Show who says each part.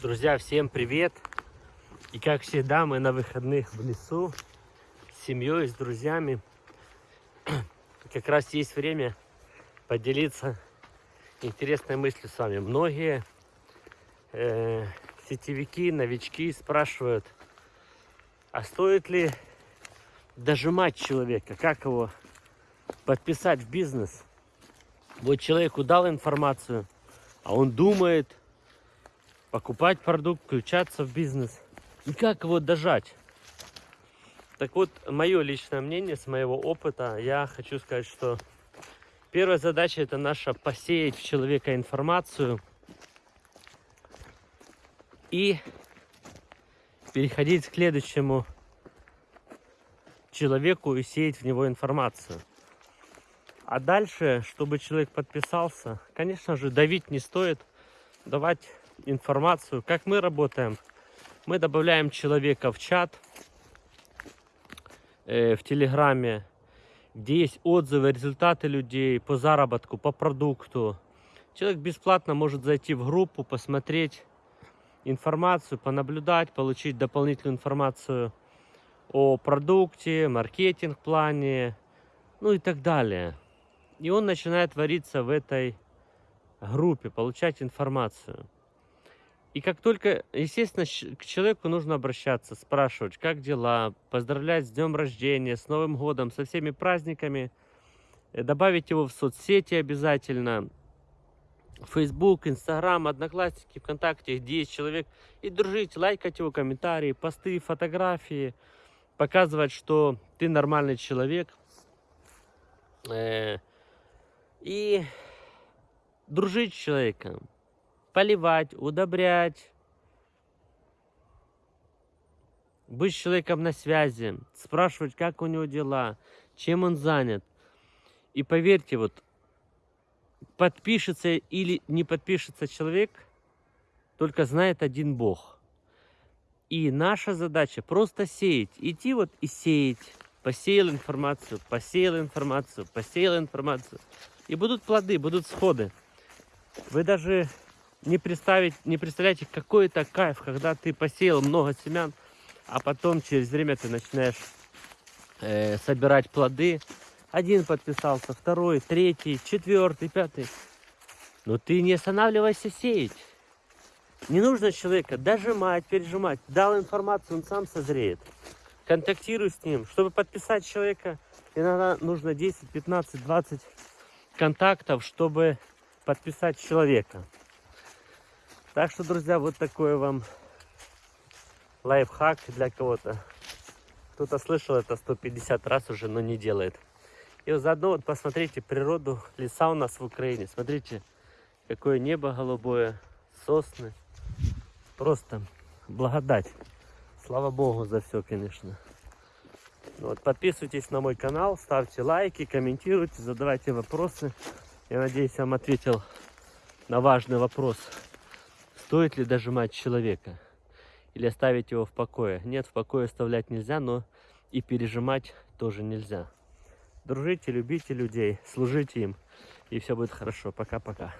Speaker 1: Друзья, всем привет! И как всегда, мы на выходных в лесу с семьей, с друзьями. Как раз есть время поделиться интересной мыслью с вами. Многие э, сетевики, новички спрашивают, а стоит ли дожимать человека, как его подписать в бизнес? Вот человеку дал информацию, а он думает, покупать продукт, включаться в бизнес. И как его дожать? Так вот, мое личное мнение, с моего опыта, я хочу сказать, что первая задача это наша посеять в человека информацию и переходить к следующему человеку и сеять в него информацию. А дальше, чтобы человек подписался, конечно же, давить не стоит, давать информацию, как мы работаем. Мы добавляем человека в чат, э, в Телеграме, где есть отзывы, результаты людей по заработку, по продукту. Человек бесплатно может зайти в группу, посмотреть информацию, понаблюдать, получить дополнительную информацию о продукте, маркетинг-плане, ну и так далее. И он начинает вариться в этой группе, получать информацию. И как только, естественно, к человеку нужно обращаться, спрашивать, как дела, поздравлять с днем рождения, с Новым годом, со всеми праздниками, э, добавить его в соцсети обязательно, Facebook, Instagram, Одноклассники, ВКонтакте, где есть человек, и дружить, лайкать его комментарии, посты, фотографии, показывать, что ты нормальный человек, э, и дружить с человеком поливать, удобрять, быть с человеком на связи, спрашивать, как у него дела, чем он занят. И поверьте, вот подпишется или не подпишется человек, только знает один Бог. И наша задача просто сеять, идти вот и сеять. Посеял информацию, посеял информацию, посеял информацию. И будут плоды, будут сходы. Вы даже не представить, не представляете, какой это кайф, когда ты посеял много семян, а потом через время ты начинаешь э, собирать плоды. Один подписался, второй, третий, четвертый, пятый. Но ты не останавливайся сеять. Не нужно человека дожимать, пережимать. Дал информацию, он сам созреет. Контактируй с ним. Чтобы подписать человека, иногда нужно 10, 15, 20 контактов, чтобы подписать человека. Так что, друзья, вот такой вам лайфхак для кого-то. Кто-то слышал это 150 раз уже, но не делает. И вот заодно вот посмотрите природу, леса у нас в Украине. Смотрите, какое небо голубое, сосны. Просто благодать. Слава Богу за все, конечно. Вот, подписывайтесь на мой канал, ставьте лайки, комментируйте, задавайте вопросы. Я надеюсь, я вам ответил на важный вопрос. Стоит ли дожимать человека? Или оставить его в покое? Нет, в покое оставлять нельзя, но и пережимать тоже нельзя. Дружите, любите людей, служите им, и все будет хорошо. Пока-пока.